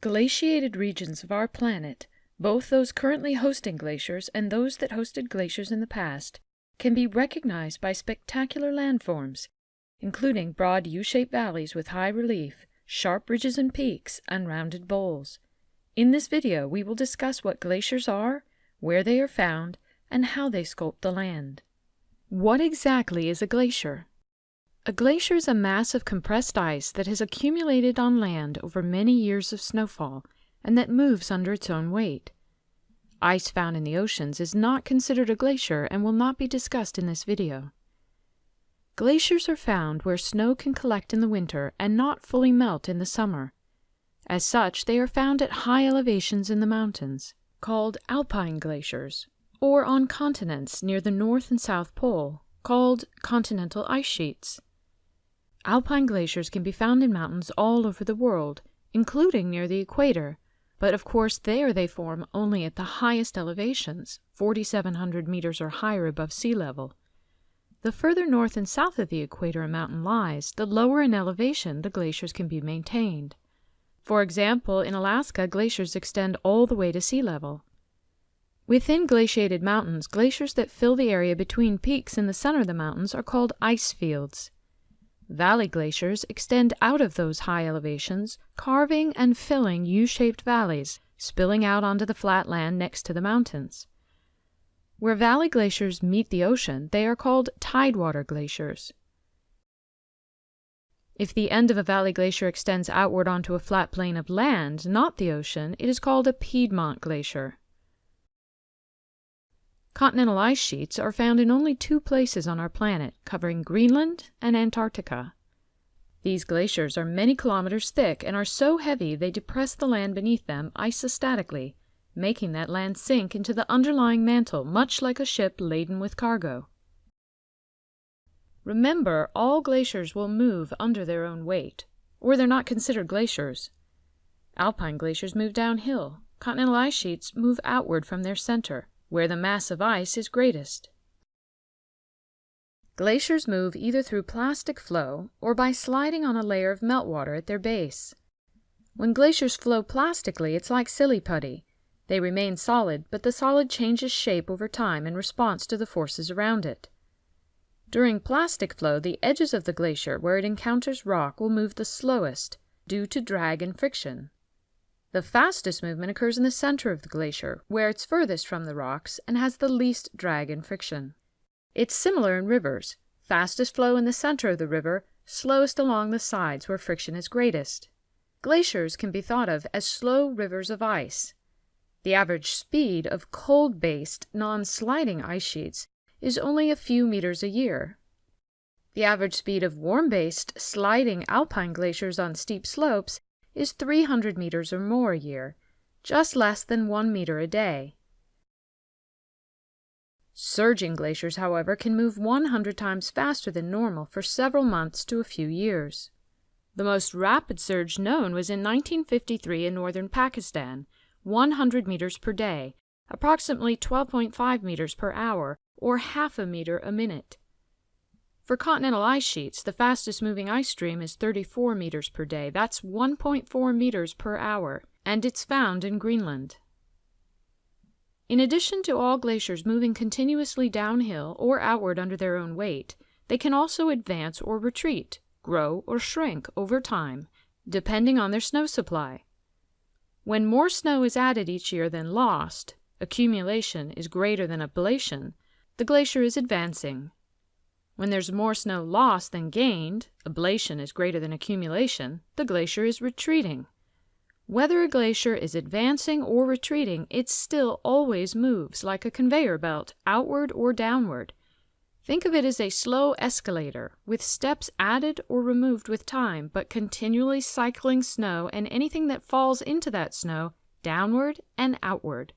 Glaciated regions of our planet, both those currently hosting glaciers and those that hosted glaciers in the past, can be recognized by spectacular landforms, including broad U-shaped valleys with high relief, sharp ridges and peaks, and rounded bowls. In this video, we will discuss what glaciers are, where they are found, and how they sculpt the land. What exactly is a glacier? A glacier is a mass of compressed ice that has accumulated on land over many years of snowfall and that moves under its own weight. Ice found in the oceans is not considered a glacier and will not be discussed in this video. Glaciers are found where snow can collect in the winter and not fully melt in the summer. As such, they are found at high elevations in the mountains, called alpine glaciers, or on continents near the North and South Pole, called continental ice sheets. Alpine glaciers can be found in mountains all over the world, including near the equator, but of course there they form only at the highest elevations, 4,700 meters or higher above sea level. The further north and south of the equator a mountain lies, the lower in elevation the glaciers can be maintained. For example, in Alaska, glaciers extend all the way to sea level. Within glaciated mountains, glaciers that fill the area between peaks in the center of the mountains are called ice fields. Valley glaciers extend out of those high elevations, carving and filling U-shaped valleys, spilling out onto the flat land next to the mountains. Where valley glaciers meet the ocean, they are called tidewater glaciers. If the end of a valley glacier extends outward onto a flat plain of land, not the ocean, it is called a Piedmont glacier. Continental ice sheets are found in only two places on our planet, covering Greenland and Antarctica. These glaciers are many kilometers thick and are so heavy they depress the land beneath them isostatically, making that land sink into the underlying mantle much like a ship laden with cargo. Remember, all glaciers will move under their own weight, or they're not considered glaciers. Alpine glaciers move downhill. Continental ice sheets move outward from their center where the mass of ice is greatest. Glaciers move either through plastic flow or by sliding on a layer of meltwater at their base. When glaciers flow plastically, it's like silly putty. They remain solid, but the solid changes shape over time in response to the forces around it. During plastic flow, the edges of the glacier where it encounters rock will move the slowest due to drag and friction. The fastest movement occurs in the center of the glacier, where it's furthest from the rocks and has the least drag and friction. It's similar in rivers. Fastest flow in the center of the river, slowest along the sides where friction is greatest. Glaciers can be thought of as slow rivers of ice. The average speed of cold-based, non-sliding ice sheets is only a few meters a year. The average speed of warm-based, sliding alpine glaciers on steep slopes is 300 meters or more a year, just less than 1 meter a day. Surging glaciers, however, can move 100 times faster than normal for several months to a few years. The most rapid surge known was in 1953 in northern Pakistan, 100 meters per day, approximately 12.5 meters per hour, or half a meter a minute. For continental ice sheets, the fastest moving ice stream is 34 meters per day. That's 1.4 meters per hour, and it's found in Greenland. In addition to all glaciers moving continuously downhill or outward under their own weight, they can also advance or retreat, grow or shrink over time, depending on their snow supply. When more snow is added each year than lost, accumulation is greater than ablation, the glacier is advancing, when there's more snow lost than gained, ablation is greater than accumulation, the glacier is retreating. Whether a glacier is advancing or retreating, it still always moves like a conveyor belt, outward or downward. Think of it as a slow escalator, with steps added or removed with time, but continually cycling snow and anything that falls into that snow downward and outward.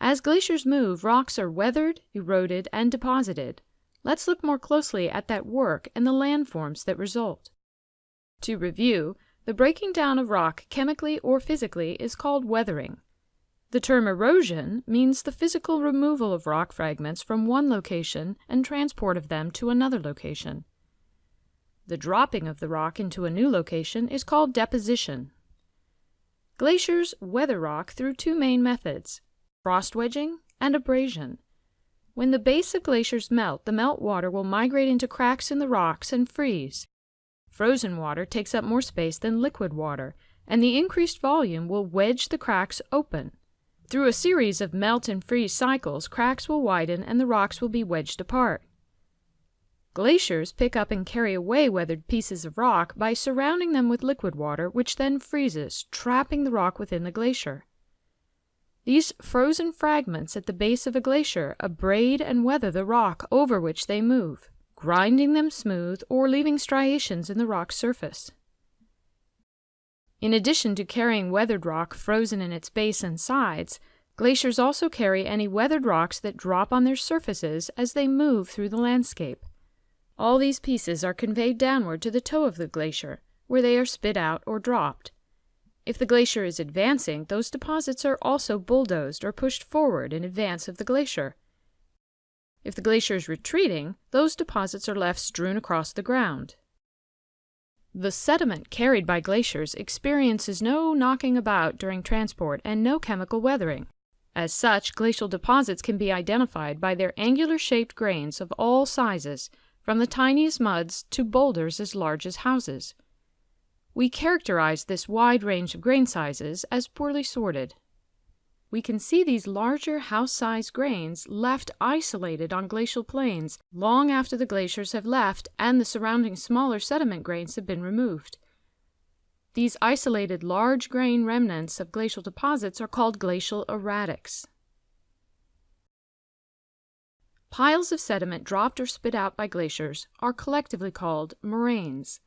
As glaciers move, rocks are weathered, eroded, and deposited. Let's look more closely at that work and the landforms that result. To review, the breaking down of rock chemically or physically is called weathering. The term erosion means the physical removal of rock fragments from one location and transport of them to another location. The dropping of the rock into a new location is called deposition. Glaciers weather rock through two main methods frost wedging and abrasion. When the base of glaciers melt, the melt water will migrate into cracks in the rocks and freeze. Frozen water takes up more space than liquid water, and the increased volume will wedge the cracks open. Through a series of melt and freeze cycles, cracks will widen and the rocks will be wedged apart. Glaciers pick up and carry away weathered pieces of rock by surrounding them with liquid water, which then freezes, trapping the rock within the glacier. These frozen fragments at the base of a glacier abrade and weather the rock over which they move, grinding them smooth or leaving striations in the rock's surface. In addition to carrying weathered rock frozen in its base and sides, glaciers also carry any weathered rocks that drop on their surfaces as they move through the landscape. All these pieces are conveyed downward to the toe of the glacier, where they are spit out or dropped. If the glacier is advancing, those deposits are also bulldozed or pushed forward in advance of the glacier. If the glacier is retreating, those deposits are left strewn across the ground. The sediment carried by glaciers experiences no knocking about during transport and no chemical weathering. As such, glacial deposits can be identified by their angular-shaped grains of all sizes, from the tiniest muds to boulders as large as houses. We characterize this wide range of grain sizes as poorly sorted. We can see these larger house-sized grains left isolated on glacial plains long after the glaciers have left and the surrounding smaller sediment grains have been removed. These isolated large grain remnants of glacial deposits are called glacial erratics. Piles of sediment dropped or spit out by glaciers are collectively called moraines.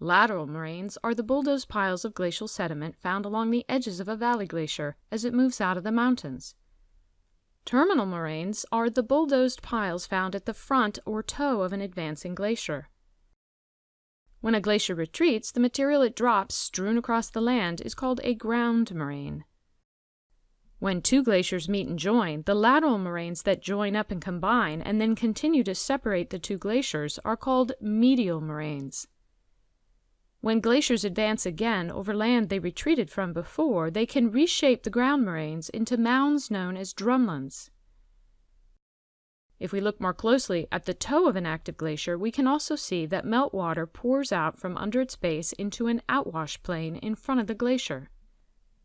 Lateral moraines are the bulldozed piles of glacial sediment found along the edges of a valley glacier as it moves out of the mountains. Terminal moraines are the bulldozed piles found at the front or toe of an advancing glacier. When a glacier retreats, the material it drops strewn across the land is called a ground moraine. When two glaciers meet and join, the lateral moraines that join up and combine and then continue to separate the two glaciers are called medial moraines. When glaciers advance again over land they retreated from before, they can reshape the ground moraines into mounds known as drumlins. If we look more closely at the toe of an active glacier, we can also see that meltwater pours out from under its base into an outwash plain in front of the glacier.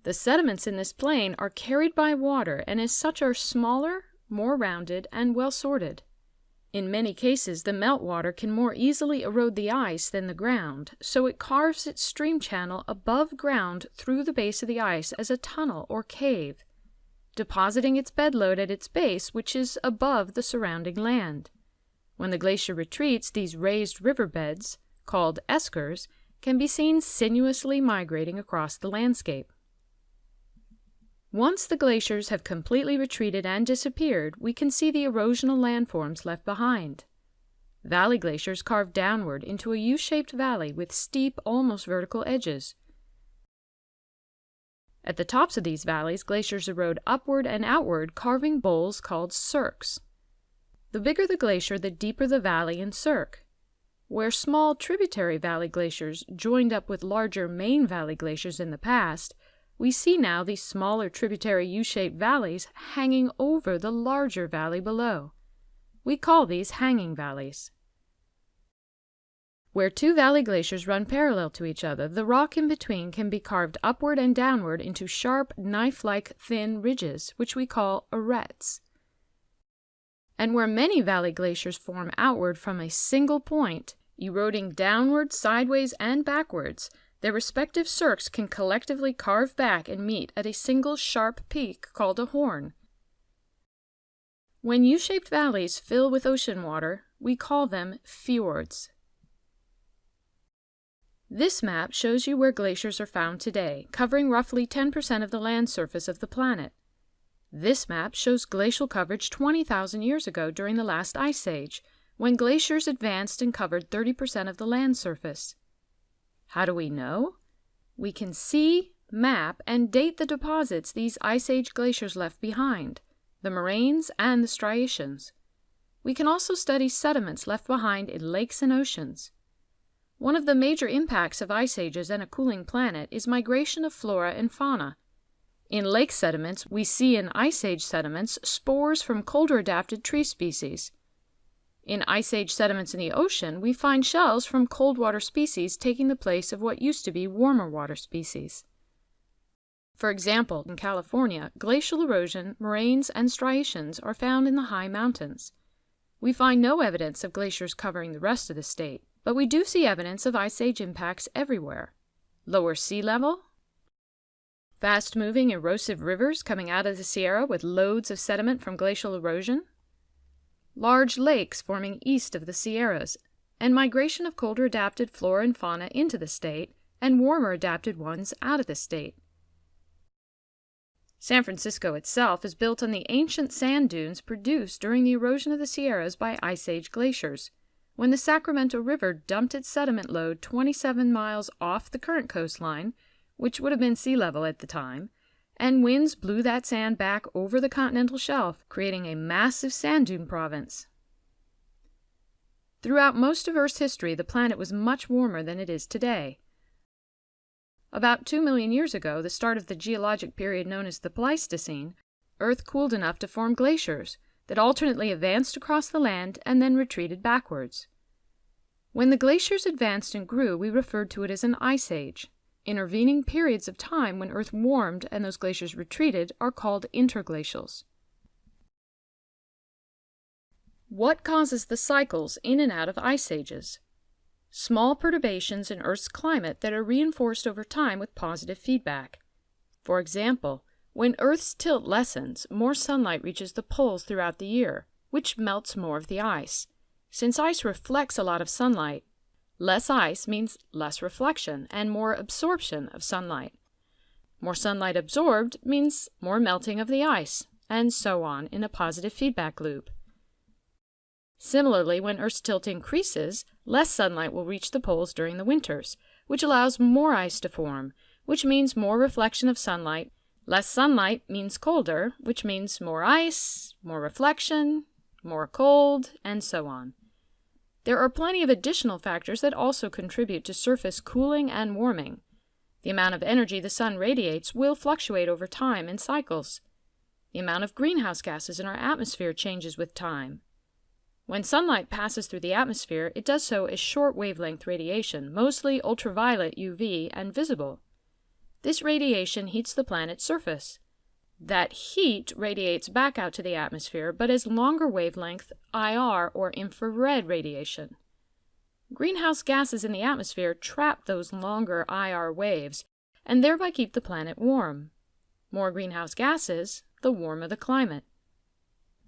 The sediments in this plain are carried by water and as such are smaller, more rounded, and well sorted. In many cases, the meltwater can more easily erode the ice than the ground, so it carves its stream channel above ground through the base of the ice as a tunnel or cave, depositing its bedload at its base, which is above the surrounding land. When the glacier retreats, these raised river beds, called eskers, can be seen sinuously migrating across the landscape. Once the glaciers have completely retreated and disappeared, we can see the erosional landforms left behind. Valley glaciers carve downward into a U-shaped valley with steep, almost vertical edges. At the tops of these valleys, glaciers erode upward and outward, carving bowls called cirques. The bigger the glacier, the deeper the valley and cirque. Where small tributary valley glaciers joined up with larger main valley glaciers in the past, we see now these smaller tributary U-shaped valleys hanging over the larger valley below. We call these hanging valleys. Where two valley glaciers run parallel to each other, the rock in between can be carved upward and downward into sharp, knife-like thin ridges, which we call arêtes. And where many valley glaciers form outward from a single point, eroding downward, sideways, and backwards, their respective cirques can collectively carve back and meet at a single sharp peak called a horn. When U-shaped valleys fill with ocean water, we call them fjords. This map shows you where glaciers are found today, covering roughly 10% of the land surface of the planet. This map shows glacial coverage 20,000 years ago during the last ice age, when glaciers advanced and covered 30% of the land surface. How do we know? We can see, map, and date the deposits these Ice Age glaciers left behind, the moraines and the striations. We can also study sediments left behind in lakes and oceans. One of the major impacts of ice ages and a cooling planet is migration of flora and fauna. In lake sediments, we see in ice age sediments spores from colder adapted tree species. In ice age sediments in the ocean, we find shells from cold water species taking the place of what used to be warmer water species. For example, in California, glacial erosion, moraines, and striations are found in the high mountains. We find no evidence of glaciers covering the rest of the state, but we do see evidence of ice age impacts everywhere. Lower sea level, fast moving erosive rivers coming out of the Sierra with loads of sediment from glacial erosion, large lakes forming east of the Sierras, and migration of colder adapted flora and fauna into the state and warmer adapted ones out of the state. San Francisco itself is built on the ancient sand dunes produced during the erosion of the Sierras by Ice Age glaciers, when the Sacramento River dumped its sediment load 27 miles off the current coastline, which would have been sea level at the time, and winds blew that sand back over the continental shelf, creating a massive sand dune province. Throughout most of Earth's history, the planet was much warmer than it is today. About 2 million years ago, the start of the geologic period known as the Pleistocene, Earth cooled enough to form glaciers that alternately advanced across the land and then retreated backwards. When the glaciers advanced and grew, we referred to it as an ice age. Intervening periods of time when Earth warmed and those glaciers retreated are called interglacials. What causes the cycles in and out of ice ages? Small perturbations in Earth's climate that are reinforced over time with positive feedback. For example, when Earth's tilt lessens, more sunlight reaches the poles throughout the year, which melts more of the ice. Since ice reflects a lot of sunlight, Less ice means less reflection and more absorption of sunlight. More sunlight absorbed means more melting of the ice, and so on in a positive feedback loop. Similarly, when Earth's tilt increases, less sunlight will reach the poles during the winters, which allows more ice to form, which means more reflection of sunlight. Less sunlight means colder, which means more ice, more reflection, more cold, and so on. There are plenty of additional factors that also contribute to surface cooling and warming. The amount of energy the sun radiates will fluctuate over time in cycles. The amount of greenhouse gases in our atmosphere changes with time. When sunlight passes through the atmosphere, it does so as short wavelength radiation, mostly ultraviolet UV and visible. This radiation heats the planet's surface. That heat radiates back out to the atmosphere, but as longer wavelength IR or infrared radiation. Greenhouse gases in the atmosphere trap those longer IR waves and thereby keep the planet warm. More greenhouse gases, the warmer the climate.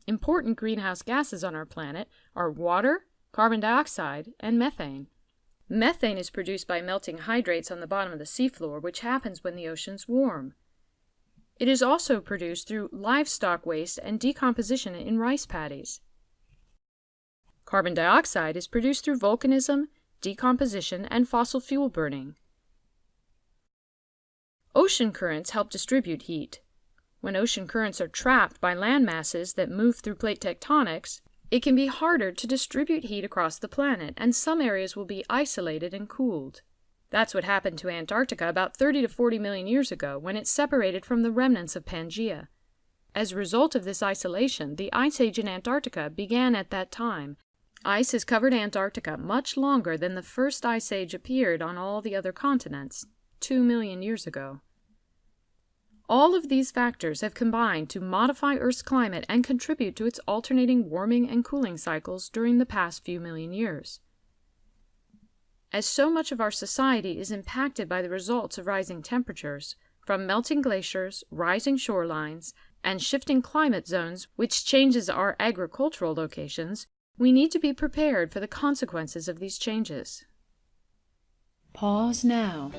Important greenhouse gases on our planet are water, carbon dioxide, and methane. Methane is produced by melting hydrates on the bottom of the seafloor, which happens when the oceans warm. It is also produced through livestock waste and decomposition in rice paddies. Carbon dioxide is produced through volcanism, decomposition, and fossil fuel burning. Ocean currents help distribute heat. When ocean currents are trapped by land masses that move through plate tectonics, it can be harder to distribute heat across the planet, and some areas will be isolated and cooled. That's what happened to Antarctica about 30 to 40 million years ago when it separated from the remnants of Pangaea. As a result of this isolation, the Ice Age in Antarctica began at that time. Ice has covered Antarctica much longer than the first Ice Age appeared on all the other continents, 2 million years ago. All of these factors have combined to modify Earth's climate and contribute to its alternating warming and cooling cycles during the past few million years. As so much of our society is impacted by the results of rising temperatures, from melting glaciers, rising shorelines, and shifting climate zones, which changes our agricultural locations, we need to be prepared for the consequences of these changes. Pause now.